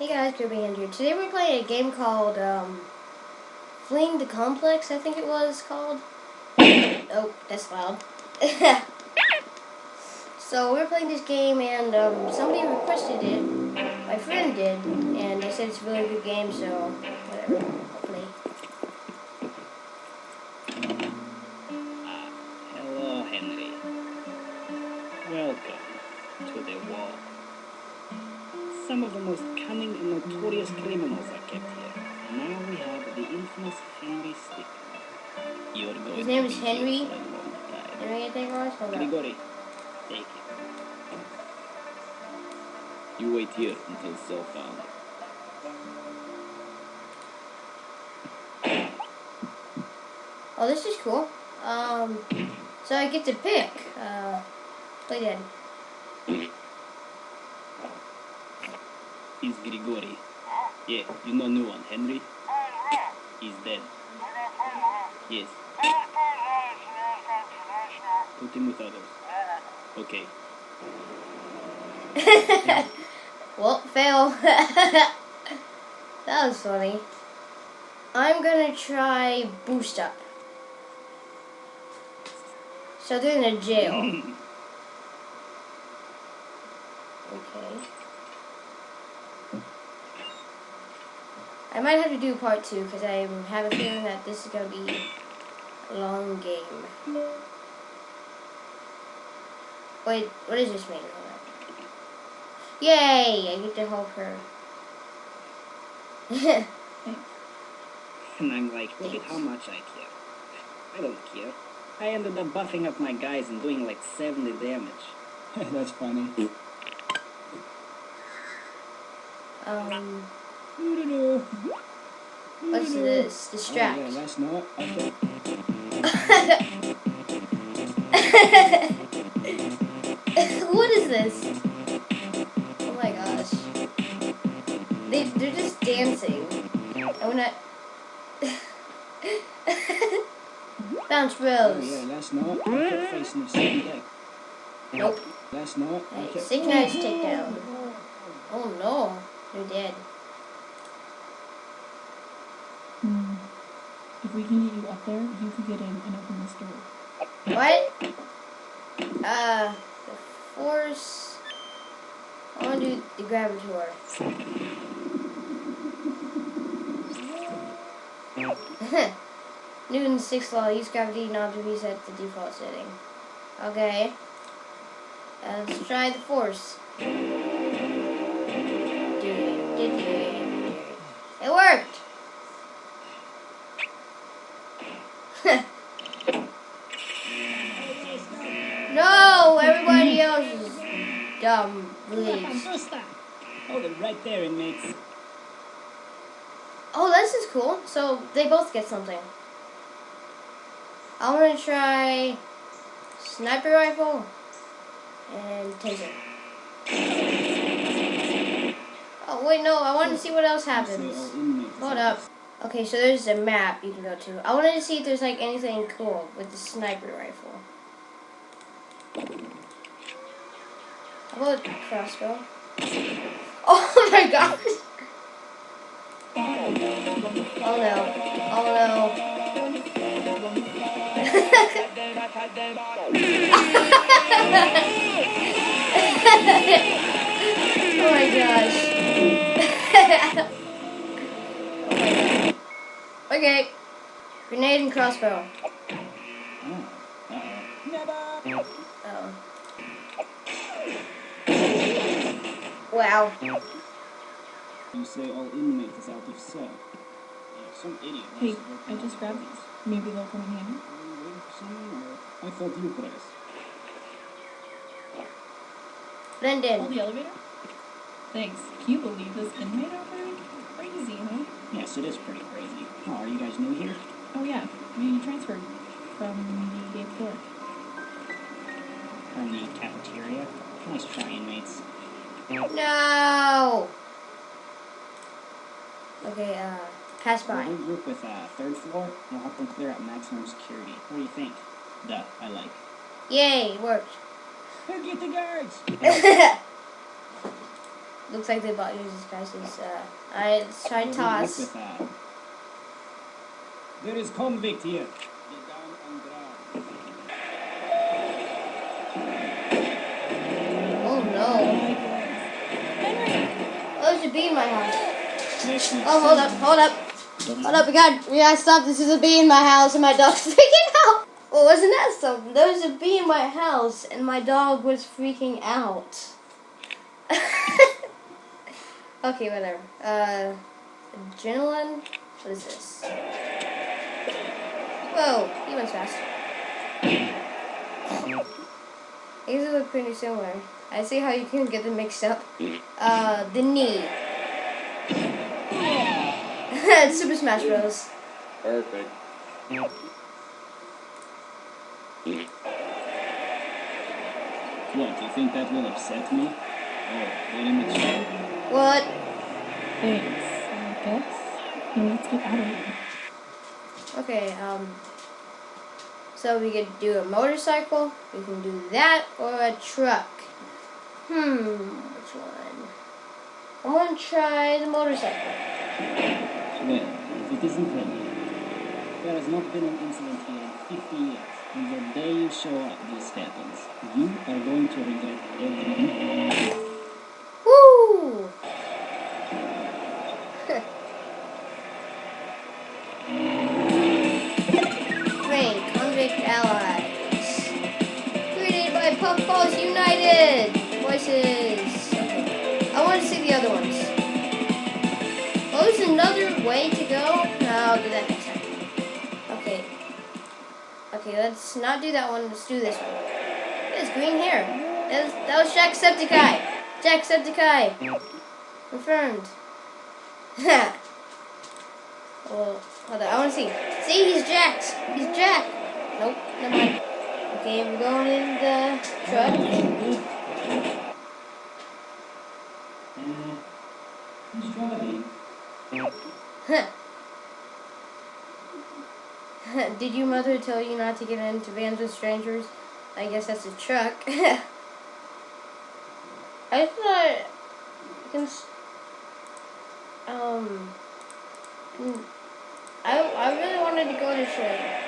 Hey guys, Kirby Hand here. Today we're playing a game called um, Fleeing the Complex, I think it was called. oh, that's loud. so we're playing this game and um, somebody requested it. My friend did, and they said it's a really good game, so whatever. Some of the most cunning and notorious criminals are kept here. And now we have the infamous Henry Stickmin. You're going His name to is Henry? for a long time. Did I get that wrong? Hold. Grigori, take it. You wait here until so found. Oh, this is cool. Um, so I get to pick. Uh, play dead. Is Grigori. Yeah, you know new one, Henry? He's dead. Yes. Put him with others. Okay. well, fail. that was funny. I'm gonna try boost up. So they're in a jail. Okay. I might have to do part two because I have a feeling that this is gonna be a long game. Wait, what is this mean? Hold on. Yay! I get to help her. And I'm like, look at how much I care. I don't care. I ended up buffing up my guys and doing like 70 damage. That's funny. um. What's this? Oh, Distract. yeah, that's not. Okay. what is this? Oh my gosh. They, they're just dancing. I wanna... Bounce Oh, yeah, that's not. I kept facing the same deck. Nope. That's not. Hey, synchronized takedown. Oh no. They're dead. If we can get you up there, you could get in and open this door. What? Uh, the force. I want to do the gravitor. Newton's sixth law: use gravity not to reset the default setting. Okay. Uh, let's try the force. It worked. no, everybody else is dumb. Please. Hold it right there, inmates. Oh, this is cool. So they both get something. I want to try sniper rifle and taser. Oh wait, no. I want to see what else happens. oh. Hold up. Okay, so there's a map you can go to. I wanted to see if there's like anything cool with the sniper rifle. How about crossbow? Oh my gosh! Oh no. Oh no. oh my gosh. my god. Okay. Grenade and crossbow. Oh, uh-oh. Oh. Wow. You say all inmates is out of cell. Some idiot. Hey, I just grabbed these. Maybe they'll come in handy. Are you waiting for someone, or I thought you press. Brendan. Oh, the elevator? Thanks. Can you believe this inmate outbreak? Crazy, huh? Yes, it is pretty crazy. Oh, are you guys new here? Oh, yeah. We transferred from the eighth floor. From the cafeteria? Nice try, inmates. No. Okay, uh, pass by. We'll group with uh, third floor. We'll help them clear out maximum security. What do you think? Duh, I like. Yay, it worked. Go get the guards! looks like they bought Jesus Christ's. Uh, I tried Good toss. Luck with that. There is convict here. Get down on ground. Oh no. Oh, there's a bee in my house. Oh, hold up, hold up. Hold up, we got we gotta stop. This is a bee in my house and my dog's freaking out. Well, wasn't that something? There was a bee in my house and my dog was freaking out. okay, whatever. Uh, adrenaline? What is this? Whoa, he went fast. These look pretty similar. I see how you can get them mixed up. Uh, the knee. Super Smash Bros. Perfect. What, do you think that will upset me? Oh, very much so. What? Thanks, I guess. Now let's get out of here. Okay, um. So we could do a motorcycle, we can do that, or a truck. Hmm, which one? I want to try the motorcycle. Well, if it isn't ready, there has not been an incident here in 50 years. And the day you show up, this happens. You are going to regret everything. Puffballs United. Voices. I want to see the other ones. Oh, there's another way to go. No, I'll do that next time. Okay. Okay, let's not do that one. Let's do this one. It's green hair. That was, that was Jacksepticeye. Jacksepticeye. Confirmed. Ha. well, hold on. I want to see. See, he's jacked. He's Jack. Nope, never mind. Okay, we're going in the truck. Uh, who's driving? Did your mother tell you not to get into vans with strangers? I guess that's a truck. I thought. Um. I, I really wanted to go to train.